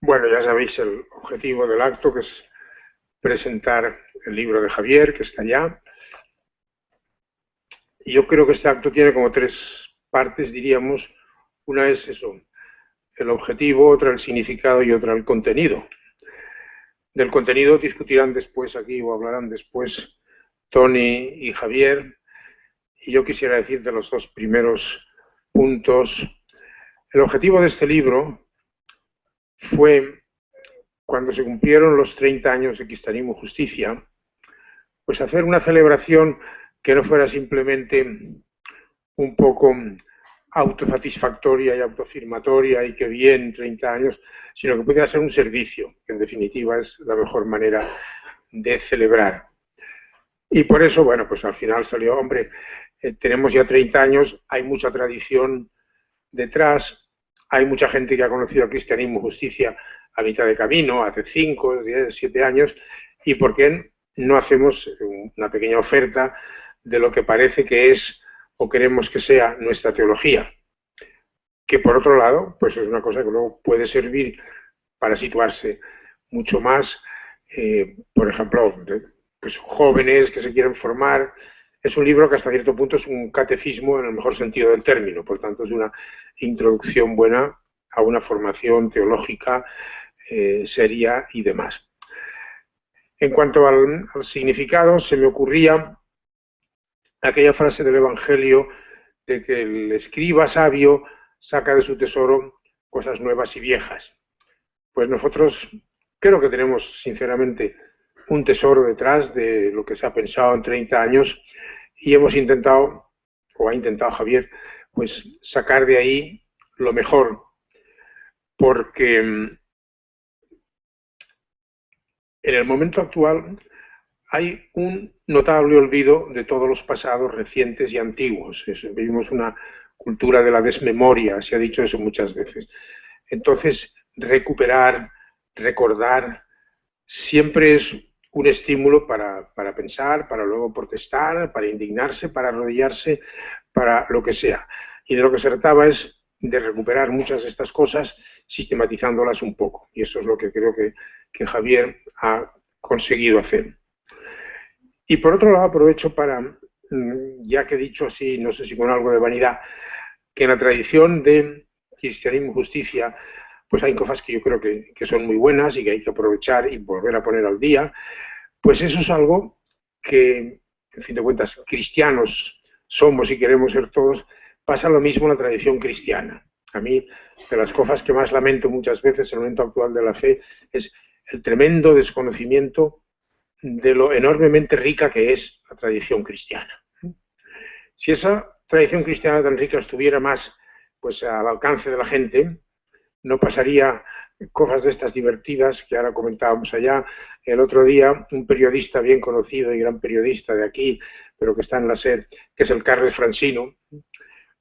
Bueno, ya sabéis el objetivo del acto, que es presentar el libro de Javier, que está allá. Yo creo que este acto tiene como tres partes, diríamos. Una es eso, el objetivo, otra el significado y otra el contenido. Del contenido discutirán después aquí o hablarán después Tony y Javier. Y yo quisiera decir de los dos primeros puntos. El objetivo de este libro fue cuando se cumplieron los 30 años de Cristianismo Justicia, pues hacer una celebración que no fuera simplemente un poco autosatisfactoria y autoafirmatoria y que bien 30 años, sino que pudiera ser un servicio, que en definitiva es la mejor manera de celebrar. Y por eso, bueno, pues al final salió, hombre, eh, tenemos ya 30 años, hay mucha tradición detrás, hay mucha gente que ha conocido cristianismo justicia a mitad de camino, hace 5, 10, 7 años, y por qué no hacemos una pequeña oferta de lo que parece que es o queremos que sea nuestra teología, que por otro lado, pues es una cosa que luego puede servir para situarse mucho más, eh, por ejemplo, pues jóvenes que se quieren formar, es un libro que hasta cierto punto es un catecismo en el mejor sentido del término, por tanto es una introducción buena a una formación teológica eh, seria y demás. En cuanto al, significado, se me ocurría aquella frase del Evangelio de que el escriba sabio saca de su tesoro cosas nuevas y viejas. Pues nosotros creo que tenemos sinceramente un tesoro detrás de lo que se ha pensado en 30 años y hemos intentado, o ha intentado Javier, pues sacar de ahí lo mejor, porque mm, en el momento actual hay un notable olvido de todos los pasados recientes y antiguos. vivimos una cultura de la desmemoria, se ha dicho eso muchas veces. Entonces, recuperar, recordar, siempre es un estímulo para, pensar, para luego protestar, para indignarse, para arrodillarse, para lo que sea. Y de lo que se trataba es de recuperar muchas de estas cosas sistematizándolas un poco. Y eso es lo que creo que, que Javier ha conseguido hacer. Y por otro lado aprovecho para, mm, ya que he dicho así, no sé si con algo de vanidad, que en la tradición de cristianismo y justicia pues hay cosas que yo creo que, son muy buenas y que hay que aprovechar y volver a poner al día, pues eso es algo que, en fin de cuentas, cristianos somos y queremos ser todos, pasa lo mismo en la tradición cristiana. A mí, de las cosas que más lamento muchas veces en el momento actual de la fe, es el tremendo desconocimiento de lo enormemente rica que es la tradición cristiana. Si esa tradición cristiana tan rica estuviera más pues al alcance de la gente, no pasaría cosas de estas divertidas que ahora comentábamos allá. El otro día, un periodista bien conocido y gran periodista de aquí, pero que está en la SED, que es el Carles Francino,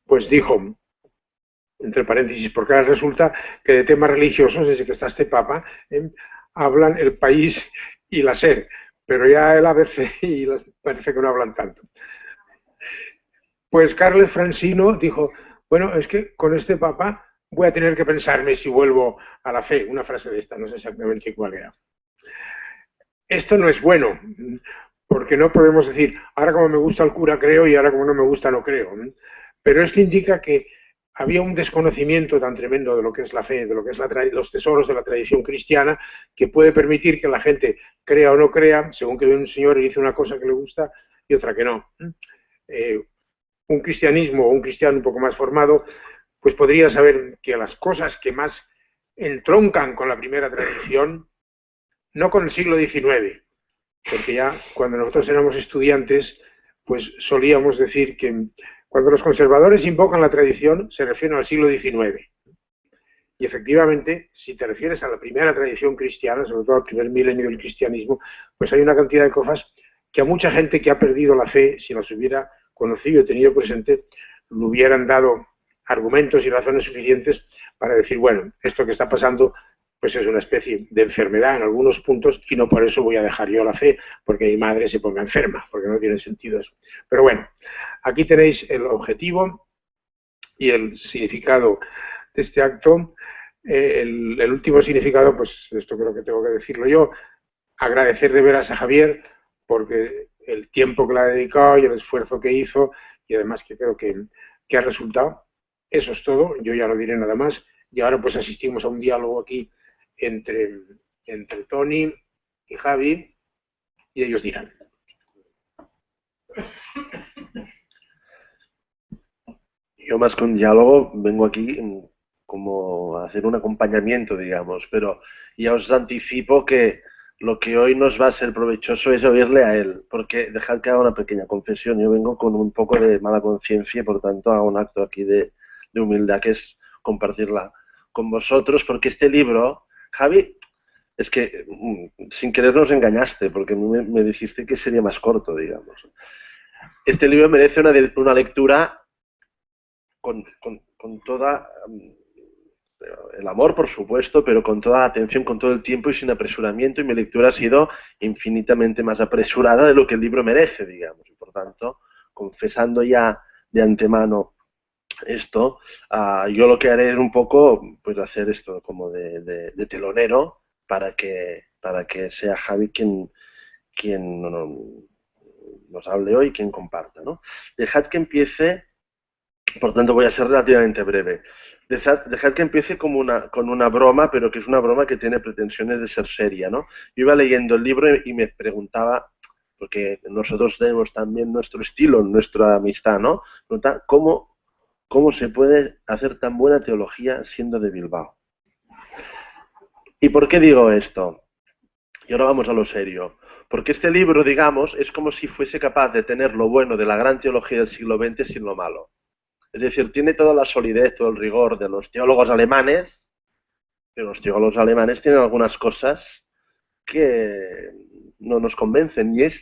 pues dijo, entre paréntesis, porque ahora resulta que de temas religiosos, desde que está este Papa, ¿eh? hablan el país y la SED, pero ya el ABC y parece que no hablan tanto. Pues Carles Francino dijo, bueno, es que con este Papa voy a tener que pensarme si vuelvo a la fe. Una frase de esta, no sé exactamente cuál era. Esto no es bueno, porque no podemos decir, ahora como me gusta el cura creo y ahora como no me gusta no creo. Pero esto indica que había un desconocimiento tan tremendo de lo que es la fe, de lo que es los tesoros de la tradición cristiana, que puede permitir que la gente crea o no crea, según que un señor y dice una cosa que le gusta y otra que no. Eh, un cristianismo o un cristiano un poco más formado pues podría saber que las cosas que más entroncan con la primera tradición, no con el siglo XIX, porque ya cuando nosotros éramos estudiantes, pues solíamos decir que cuando los conservadores invocan la tradición, se refieren al siglo XIX. Y efectivamente, si te refieres a la primera tradición cristiana, sobre todo al primer milenio del cristianismo, pues hay una cantidad de cosas que a mucha gente que ha perdido la fe, si las hubiera conocido y tenido presente, lo hubieran dado argumentos y razones suficientes para decir, bueno, esto que está pasando pues es una especie de enfermedad en algunos puntos y no por eso voy a dejar yo la fe porque mi madre se ponga enferma, porque no tiene sentido eso. Pero bueno, aquí tenéis el objetivo y el significado de este acto eh, el, último significado, pues esto creo que tengo que decirlo yo, agradecer de veras a Javier porque el tiempo que le ha dedicado y el esfuerzo que hizo y además que creo que, que ha resultado. Eso es todo, yo ya no diré nada más. Y ahora pues asistimos a un diálogo aquí entre, entre Tony y Javi y ellos dirán. Yo más que un diálogo vengo aquí como a hacer un acompañamiento, digamos, pero ya os anticipo que lo que hoy nos va a ser provechoso es oírle a él, porque dejad que haga una pequeña confesión. Yo vengo con un poco de mala conciencia y por tanto hago un acto aquí de, humildad que es compartirla con vosotros, porque este libro, Javi, es que mm, sin querer nos engañaste, porque me, dijiste que sería más corto, digamos. Este libro merece una, una lectura con, con toda mm, el amor, por supuesto, pero con toda la atención, con todo el tiempo y sin apresuramiento, y mi lectura ha sido infinitamente más apresurada de lo que el libro merece, digamos. Y por tanto, confesando ya de antemano esto, ah, yo lo que haré es un poco, pues hacer esto como de, telonero para que, para que sea Javi quien, quien nos hable hoy, quien comparta. ¿no? Dejad que empiece, por tanto voy a ser relativamente breve. Dejad, que empiece como una, con una broma, pero que es una broma que tiene pretensiones de ser seria, ¿no? Yo iba leyendo el libro y, me preguntaba, porque nosotros tenemos también nuestro estilo, nuestra amistad, ¿no? ¿Cómo, ¿Cómo se puede hacer tan buena teología siendo de Bilbao? ¿Y por qué digo esto? Y ahora vamos a lo serio. Porque este libro, digamos, es como si fuese capaz de tener lo bueno de la gran teología del siglo XX sin lo malo. Es decir, tiene toda la solidez, todo el rigor de los teólogos alemanes, pero los teólogos alemanes tienen algunas cosas que no nos convencen y es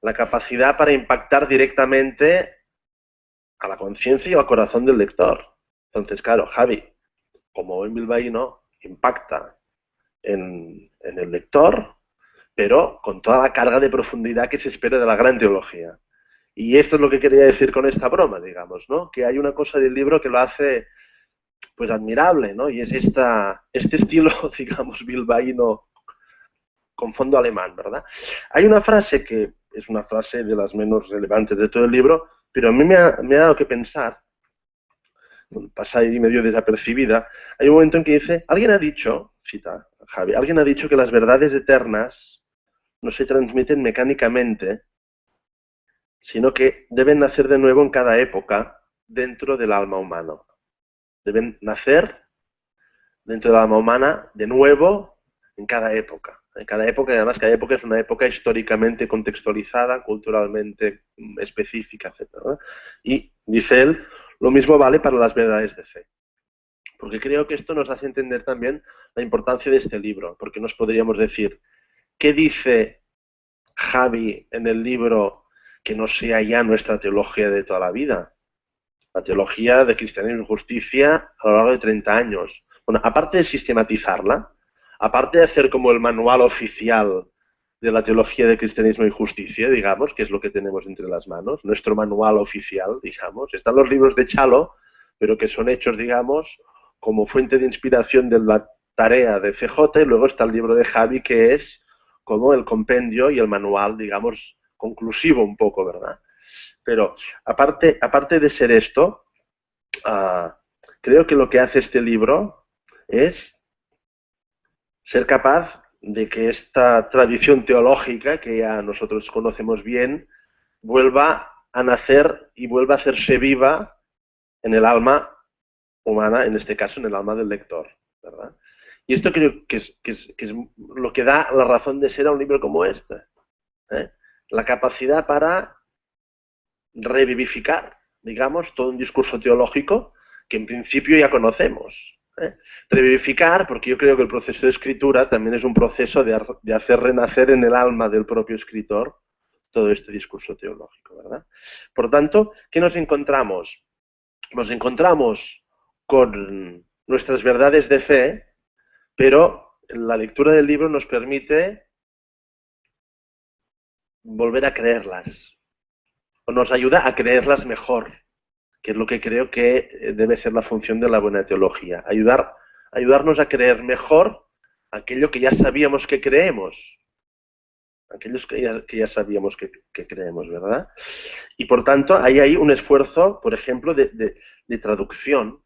la capacidad para impactar directamente a la conciencia y al corazón del lector. Entonces, claro, Javi, como buen bilbaíno, impacta en, en el lector, pero con toda la carga de profundidad que se espera de la gran teología. Y esto es lo que quería decir con esta broma, digamos, ¿no? Que hay una cosa del libro que lo hace pues admirable, ¿no? Y es esta, este estilo, digamos, bilbaíno con fondo alemán, ¿verdad? Hay una frase que es una frase de las menos relevantes de todo el libro, pero a mí me ha, dado que pensar, pasa ahí medio desapercibida, hay un momento en que dice, alguien ha dicho, cita Javi, alguien ha dicho que las verdades eternas no se transmiten mecánicamente, sino que deben nacer de nuevo en cada época dentro del alma humana. Deben nacer dentro del alma humana de nuevo en cada época. En cada época, además cada época es una época históricamente contextualizada, culturalmente específica, etc. Y, dice él, lo mismo vale para las verdades de fe. Porque creo que esto nos hace entender también la importancia de este libro, porque nos podríamos decir, ¿qué dice Javi en el libro que no sea ya nuestra teología de toda la vida. La teología de cristianismo y justicia a lo largo de 30 años. Bueno, aparte de sistematizarla, aparte de hacer como el manual oficial de la teología de cristianismo y justicia, digamos, que es lo que tenemos entre las manos, nuestro manual oficial, digamos, están los libros de Chalo, pero que son hechos, digamos, como fuente de inspiración de la tarea de CJ, y luego está el libro de Javi, que es como el compendio y el manual, digamos, conclusivo un poco, ¿verdad? Pero aparte, aparte de ser esto, ah, creo que lo que hace este libro es ser capaz de que esta tradición teológica que ya nosotros conocemos bien vuelva a nacer y vuelva a hacerse viva en el alma humana, en este caso en el alma del lector. ¿verdad? Y esto creo que es, lo que da la razón de ser a un libro como este. ¿eh? la capacidad para revivificar, digamos, todo un discurso teológico que en principio ya conocemos. Revivificar, porque yo creo que el proceso de escritura también es un proceso de, de, hacer renacer en el alma del propio escritor todo este discurso teológico, ¿verdad? Por tanto, ¿qué nos encontramos? Nos encontramos con nuestras verdades de fe, pero la lectura del libro nos permite volver a creerlas. O nos ayuda a creerlas mejor, que es lo que creo que eh, debe ser la función de la buena teología. Ayudar ayudarnos a creer mejor aquello que ya sabíamos que creemos. Aquellos que ya, sabíamos que, creemos, ¿verdad? Y por tanto, hay ahí un esfuerzo, por ejemplo, de, traducción,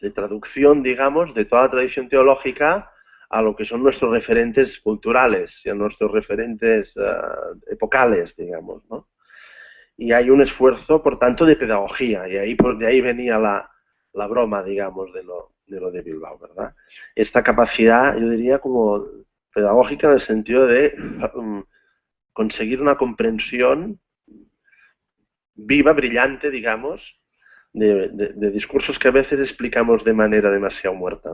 de traducción, digamos, de toda la tradición teológica a lo que son nuestros referentes culturales y a nuestros referentes eh, epocales, digamos, ¿no? Y hay un esfuerzo, por tanto, de pedagogía, y ahí, de ahí venía la, la broma, digamos, de lo, de de Bilbao, ¿verdad? Esta capacidad, yo diría, como pedagógica en el sentido de um, conseguir una comprensión viva, brillante, digamos, de, discursos que a veces explicamos de manera demasiado muerta.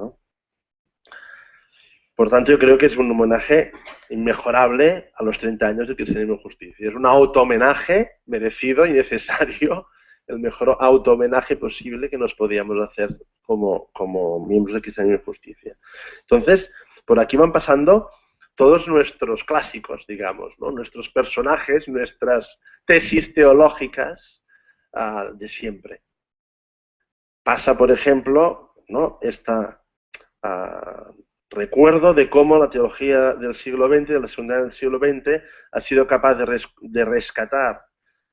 Por tanto, yo creo que es un homenaje inmejorable a los 30 años de Cristianismo y Justicia. Es un auto-homenaje merecido y necesario el mejor auto-homenaje posible que nos podíamos hacer como, como miembros de Cristianismo y Justicia. Entonces, por aquí van pasando todos nuestros clásicos, digamos, nuestros personajes, nuestras tesis teológicas ah, de siempre. Pasa, por ejemplo, ¿no? esta ah, recuerdo de cómo la teología del siglo XX, de la segunda del siglo XX, ha sido capaz de rescatar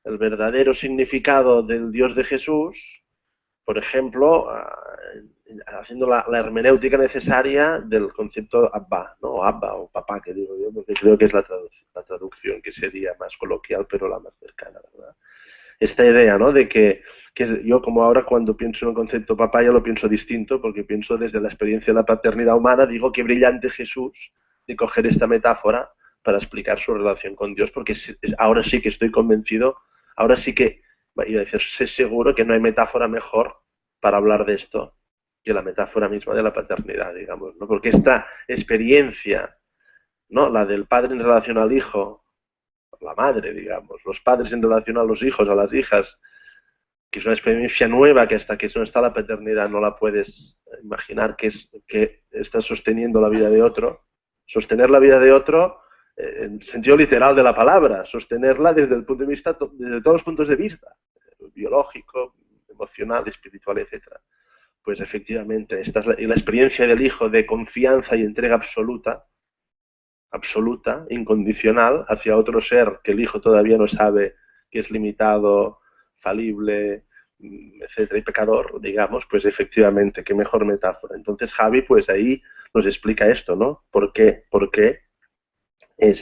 el verdadero significado del Dios de Jesús, por ejemplo, haciendo la, hermenéutica necesaria del concepto Abba, ¿no? Abba o papá, que digo yo, porque creo que es la, traducción que sería más coloquial, pero la más cercana, ¿verdad? Esta idea, ¿no? De que, que, yo como ahora cuando pienso en el concepto papá ya lo pienso distinto, porque pienso desde la experiencia de la paternidad humana, digo que brillante Jesús de coger esta metáfora para explicar su relación con Dios, porque ahora sí que estoy convencido Ahora sí que, iba a decir, sé seguro que no hay metáfora mejor para hablar de esto que la metáfora misma de la paternidad, digamos, ¿no? Porque esta experiencia, ¿no? La del padre en relación al hijo, la madre, digamos, los padres en relación a los hijos, a las hijas, que es una experiencia nueva que hasta que no está la paternidad no la puedes imaginar que, es, que estás sosteniendo la vida de otro. Sostener la vida de otro en sentido literal de la palabra, sostenerla desde el punto de vista, desde todos los puntos de vista, biológico, emocional, espiritual, etcétera. Pues efectivamente, esta es la, la experiencia del hijo de confianza y entrega absoluta, absoluta, incondicional, hacia otro ser que el hijo todavía no sabe que es limitado, falible, etcétera, y pecador, digamos, pues efectivamente, qué mejor metáfora. Entonces Javi, pues ahí nos explica esto, ¿no? ¿Por qué? ¿Por qué es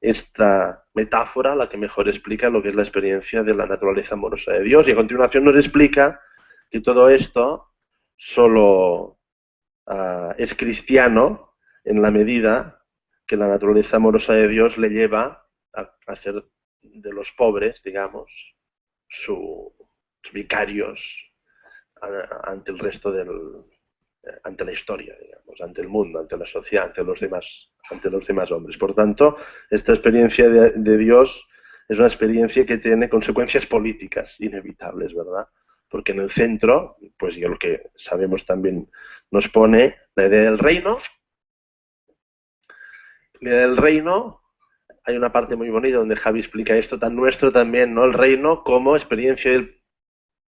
esta metáfora la que mejor explica lo que es la experiencia de la naturaleza amorosa de Dios. Y a continuación nos explica que todo esto solo ah, es cristiano en la medida que la naturaleza amorosa de Dios le lleva a, ser de los pobres, digamos, sus vicarios ante el resto del, ante la historia, digamos, ante el mundo, ante la sociedad, ante los demás, ante los demás hombres. Por tanto, esta experiencia de, Dios es una experiencia que tiene consecuencias políticas inevitables, ¿verdad? Porque en el centro, pues ya lo que sabemos también nos pone la idea del reino. La del reino, hay una parte muy bonita donde Javi explica esto tan nuestro también, ¿no? El reino como experiencia del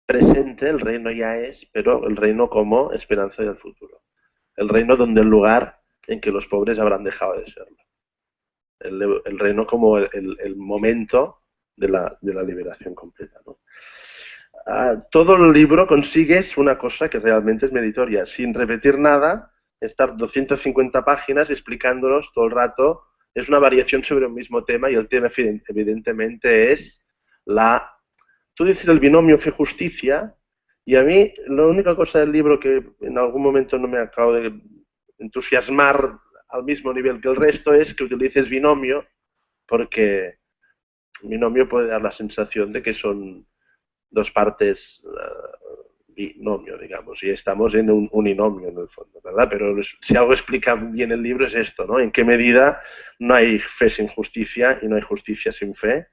presente, el reino ya es, pero el reino como esperanza del futuro. El reino donde el lugar en que los pobres habrán dejado de serlo. El, reino como el, momento de la, liberación completa. Ah, todo el libro consigues una cosa que realmente es meditoria, sin repetir nada, estar 250 páginas explicándonos todo el rato, es una variación sobre un mismo tema y el tema evidentemente es la tú dices el binomio fe-justicia, y a mí la única cosa del libro que en algún momento no me acabo de entusiasmar al mismo nivel que el resto es que utilices binomio, porque binomio puede dar la sensación de que son dos partes digamos, y estamos en un uninomio en el fondo, ¿verdad? Pero si algo explica bien el libro es esto, ¿no? En qué medida no hay fe sin justicia y no hay justicia sin fe.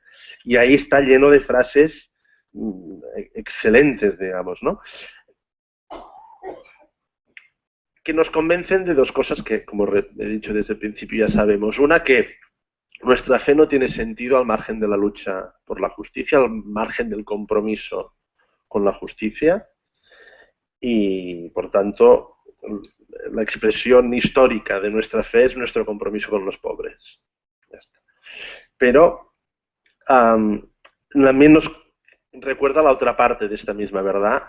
Y ahí está lleno de frases Mm, excelentes, digamos, ¿no? Que nos convencen de dos cosas que, como he dicho desde el principio, ya sabemos. Una, que nuestra fe no tiene sentido al margen de la lucha por la justicia, al margen del compromiso con la justicia. Y, por tanto, la expresión histórica de nuestra fe es nuestro compromiso con los pobres. Pero también nos recuerda la otra parte de esta misma verdad,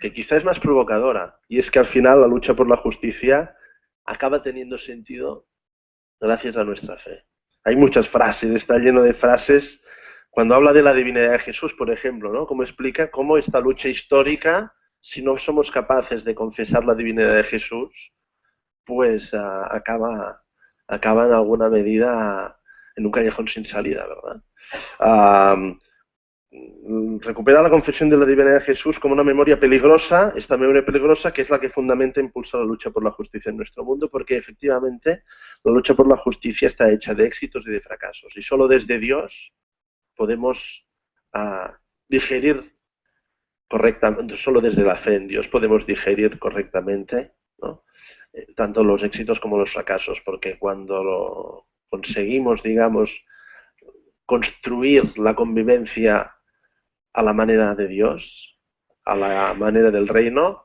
que quizá es más provocadora, y es que al final la lucha por la justicia acaba teniendo sentido gracias a nuestra fe. Hay muchas frases, está lleno de frases cuando habla de la divinidad de Jesús, por ejemplo, ¿no? Como explica cómo esta lucha histórica, si no somos capaces de confesar la divinidad de Jesús, pues uh, acaba, acaba en alguna medida en un callejón sin salida, ¿verdad? Uh, recupera la confesión de la divinidad de Jesús como una memoria peligrosa, esta memoria peligrosa que es la que fundamenta e impulsa la lucha por la justicia en nuestro mundo, porque efectivamente la lucha por la justicia está hecha de éxitos y de fracasos, y solo desde Dios podemos uh, digerir correctamente, solo desde la fe en Dios podemos digerir correctamente eh, tanto los éxitos como los fracasos, porque cuando lo conseguimos, digamos, construir la convivencia a la manera de Dios, a la manera del reino,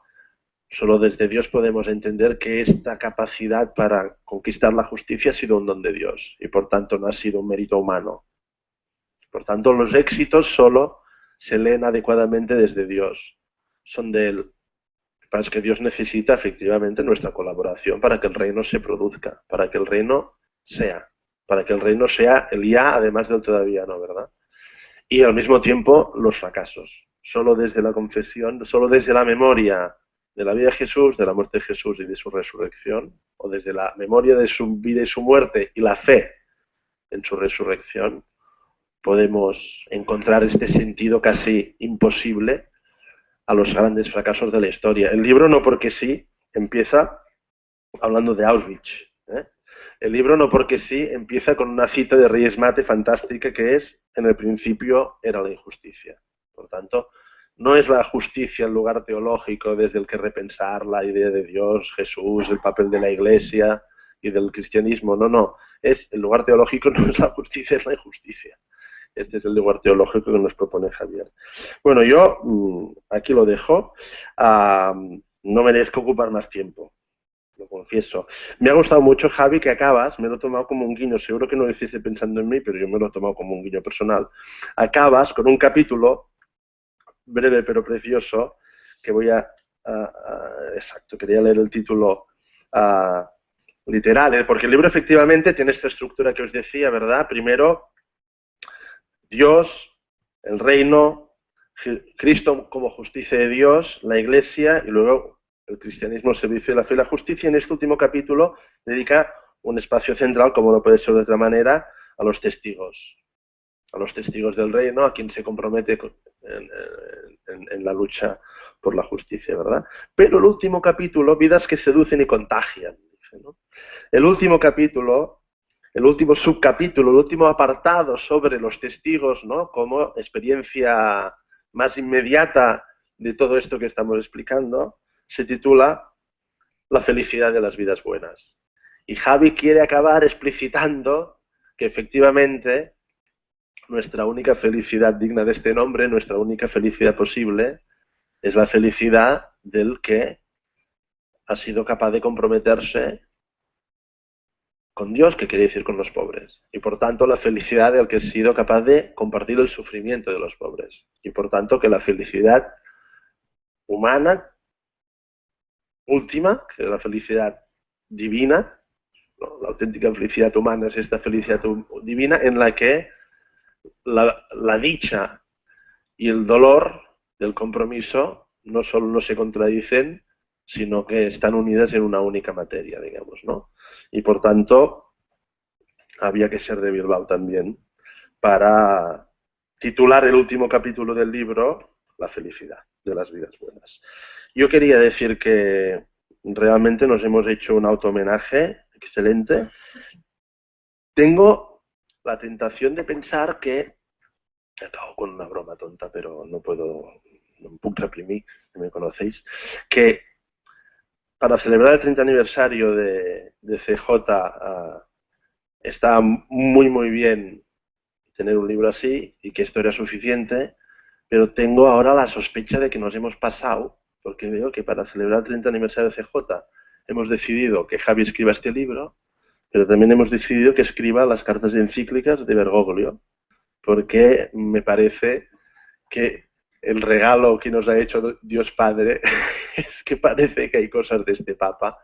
solo desde Dios podemos entender que esta capacidad para conquistar la justicia ha sido un don de Dios y por tanto no ha sido un mérito humano. Por tanto, los éxitos solo se leen adecuadamente desde Dios, son de Él. Para que Dios necesita efectivamente nuestra colaboración para que el reino se produzca, para que el reino sea, para que el reino sea el ya, además del todavía no, ¿verdad? Y al mismo tiempo los fracasos. Solo desde la confesión, solo desde la memoria de la vida de Jesús, de la muerte de Jesús y de su resurrección, o desde la memoria de su vida y su muerte y la fe en su resurrección, podemos encontrar este sentido casi imposible a los grandes fracasos de la historia. El libro no porque sí empieza hablando de Auschwitz. ¿eh? El libro no porque sí empieza con una cita de Reyes Mate fantástica que es en el principio era la injusticia. Por tanto, no es la justicia el lugar teológico desde el que repensar la idea de Dios, Jesús, el papel de la Iglesia y del cristianismo. No, no. Es el lugar teológico no es la justicia, es la injusticia. Este es el lugar teológico que nos propone Javier. Bueno, yo mm, aquí lo dejo. no merezco ocupar más tiempo, lo confieso. Me ha gustado mucho, Javi, que acabas, me lo he tomado como un guiño, seguro que no lo hiciste pensando en mí, pero yo me lo he tomado como un guiño personal. Acabas con un capítulo breve pero precioso, que voy a... exacto, quería leer el título literal, ¿eh? porque el libro efectivamente tiene esta estructura que os decía, ¿verdad? Primero, Dios, el reino, Cristo como justicia de Dios, la iglesia y luego el cristianismo, el servicio de la fe y la justicia. En este último capítulo dedica un espacio central, como no puede ser de otra manera, a los testigos, a los testigos del reino, a quien se compromete en, la lucha por la justicia, ¿verdad? Pero el último capítulo, vidas que seducen y contagian. El último capítulo el último subcapítulo, el último apartado sobre los testigos, ¿no? como experiencia más inmediata de todo esto que estamos explicando, se titula La felicidad de las vidas buenas. Y Javi quiere acabar explicitando que efectivamente nuestra única felicidad digna de este nombre, nuestra única felicidad posible, es la felicidad del que ha sido capaz de comprometerse con Dios, que quiere decir con los pobres. Y por tanto la felicidad del que ha sido capaz de compartir el sufrimiento de los pobres. Y por tanto que la felicidad humana, última, que es la felicidad divina, la auténtica felicidad humana es esta felicidad divina en la que la, la dicha y el dolor del compromiso no solo no se contradicen, sino que están unidas en una única materia, digamos, ¿no? y por tanto había que ser de Bilbao también para titular el último capítulo del libro La felicidad de las vidas buenas. Yo quería decir que realmente nos hemos hecho un auto-homenaje excelente. Tengo la tentación de pensar que, acabo con una broma tonta, pero no puedo, no puedo reprimir, me conocéis, que para celebrar el 30 aniversario de, CJ ah, está muy muy bien tener un libro así y que esto era suficiente, pero tengo ahora la sospecha de que nos hemos pasado, porque veo que para celebrar el 30 aniversario de CJ hemos decidido que Javi escriba este libro, pero también hemos decidido que escriba las cartas encíclicas de Bergoglio, porque me parece que el regalo que nos ha hecho Dios Padre es que parece que hay cosas de este Papa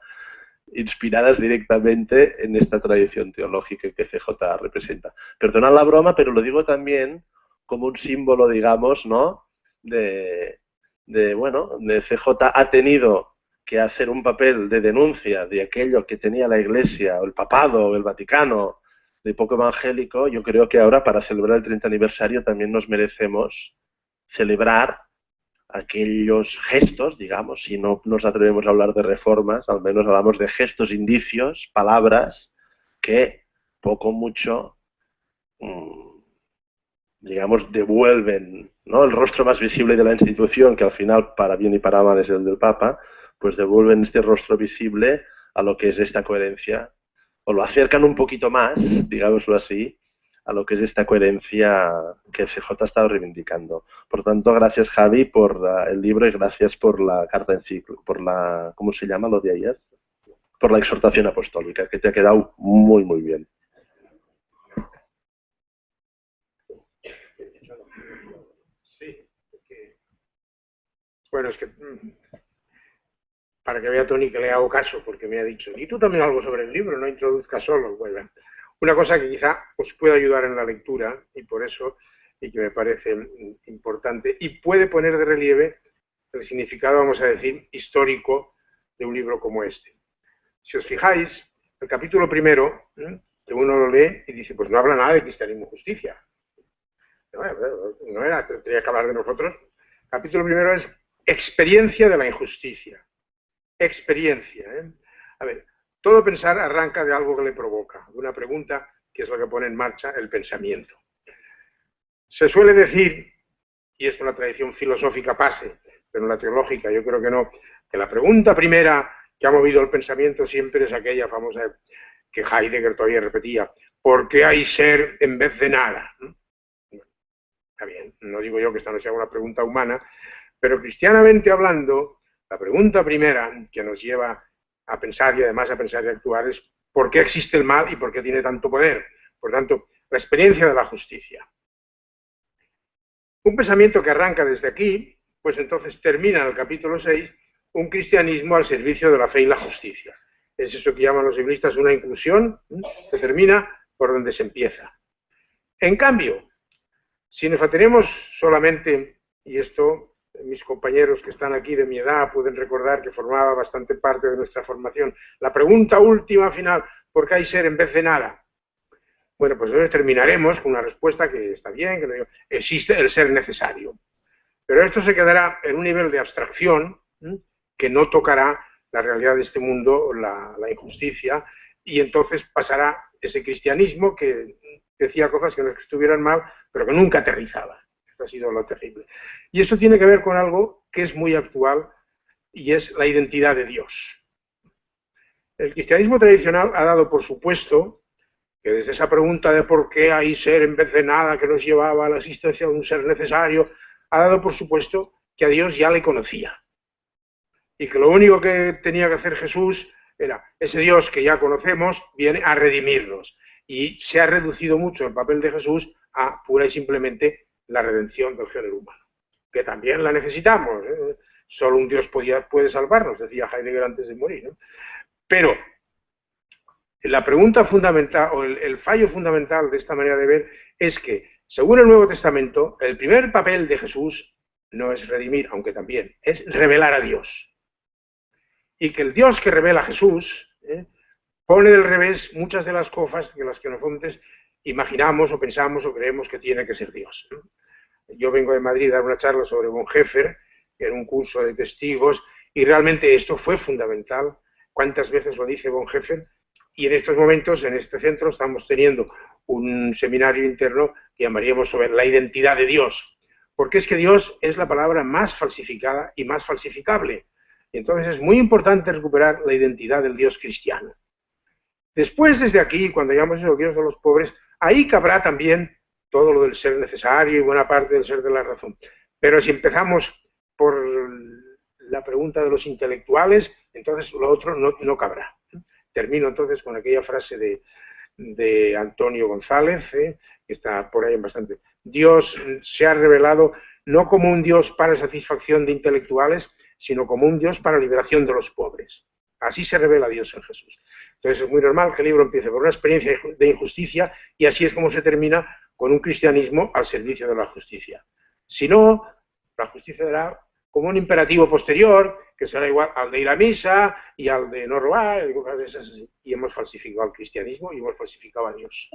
inspiradas directamente en esta tradición teológica que CJ representa. Perdonad la broma, pero lo digo también como un símbolo, digamos, ¿no? De, de, bueno, de CJ ha tenido que hacer un papel de denuncia de aquello que tenía la Iglesia, o el Papado, o el Vaticano, de poco evangélico, yo creo que ahora para celebrar el 30 aniversario también nos merecemos celebrar aquellos gestos, digamos, si no nos atrevemos a hablar de reformas, al menos hablamos de gestos, indicios, palabras que poco mucho, mm, digamos, devuelven ¿no? el rostro más visible de la institución, que al final, para bien y para mal, es el del Papa, pues devuelven este rostro visible a lo que es esta coherencia, o lo acercan un poquito más, digámoslo así, a lo que es esta coherencia que CJ ha estado reivindicando. Por tanto, gracias Javi por el libro y gracias por la carta en ciclo, por la, ¿cómo se llama lo de ayer? Por la exhortación apostólica, que te ha quedado muy, muy bien. Sí, bueno, es que mm, para que vea Tony que le hago caso, porque me ha dicho, y tú también algo sobre el libro, no introduzca solo. Bueno, una cosa que quizá os pueda ayudar en la lectura, y por eso, y que me parece importante, y puede poner de relieve el significado, vamos a decir, histórico de un libro como este. Si os fijáis, el capítulo primero, que uno lo lee y dice, pues no habla nada de cristianismo y justicia. No, era, tenía que hablar de nosotros. El capítulo primero es experiencia de la injusticia. Experiencia. ¿eh? A ver, todo pensar arranca de algo que le provoca, de una pregunta que es lo que pone en marcha el pensamiento. Se suele decir, y es una tradición filosófica pase, pero en la teológica yo creo que no, que la pregunta primera que ha movido el pensamiento siempre es aquella famosa que Heidegger todavía repetía, ¿por qué hay ser en vez de nada? Está bien, no digo yo que esta no sea una pregunta humana, pero cristianamente hablando, la pregunta primera que nos lleva a pensar y además a pensar y actuar es por qué existe el mal y por qué tiene tanto poder. Por tanto, la experiencia de la justicia. Un pensamiento que arranca desde aquí, pues entonces termina en el capítulo 6 un cristianismo al servicio de la fe y la justicia. Es eso que llaman los biblistas una inclusión que termina por donde se empieza. En cambio, si nos atenemos solamente, y esto mis compañeros que están aquí de mi edad pueden recordar que formaba bastante parte de nuestra formación. La pregunta última final, ¿por qué hay ser en vez de nada? Bueno, pues entonces terminaremos con una respuesta que está bien, que existe el ser necesario. Pero esto se quedará en un nivel de abstracción que no tocará la realidad de este mundo, la, la injusticia, y entonces pasará ese cristianismo que decía cosas que no estuvieran mal, pero que nunca aterrizaba ha sido lo terrible. Y eso tiene que ver con algo que es muy actual y es la identidad de Dios. El cristianismo tradicional ha dado por supuesto que desde esa pregunta de por qué hay ser en vez de nada que nos llevaba a la existencia de un ser necesario, ha dado por supuesto que a Dios ya le conocía. Y que lo único que tenía que hacer Jesús era, ese Dios que ya conocemos viene a redimirnos. Y se ha reducido mucho el papel de Jesús a pura y simplemente la redención del género humano, que también la necesitamos. ¿eh? Solo un Dios puede salvarnos, decía Heidegger antes de morir. Pero la pregunta fundamental, o el, el fallo fundamental de esta manera de ver, es que, según el Nuevo Testamento, el primer papel de Jesús no es redimir, aunque también, es revelar a Dios. Y que el Dios que revela a Jesús ¿eh? pone del revés muchas de las cosas de las que nosotros imaginamos o pensamos o creemos que tiene que ser Dios. Yo vengo de Madrid a dar una charla sobre Bonhoeffer, en un curso de testigos, y realmente esto fue fundamental. ¿Cuántas veces lo dice Bonhoeffer? Y en estos momentos, en este centro, estamos teniendo un seminario interno que llamaríamos sobre la identidad de Dios. Porque es que Dios es la palabra más falsificada y más falsificable. Entonces es muy importante recuperar la identidad del Dios cristiano. Después, desde aquí, cuando llamamos a Dios de los pobres, ahí cabrá también todo lo del ser necesario y buena parte del ser de la razón. Pero si empezamos por la pregunta de los intelectuales, entonces lo otro no, cabrá. Termino entonces con aquella frase de, de Antonio González, ¿eh? que está por ahí en bastante. Dios se ha revelado no como un Dios para satisfacción de intelectuales, sino como un Dios para liberación de los pobres. Así se revela Dios en Jesús. Entonces es muy normal que el libro empiece por una experiencia de injusticia y así es como se termina con un cristianismo al servicio de la justicia. Si no, la justicia dará como un imperativo posterior, que será igual al de ir a misa y al de no robar, y hemos falsificado el cristianismo y hemos falsificado a Dios.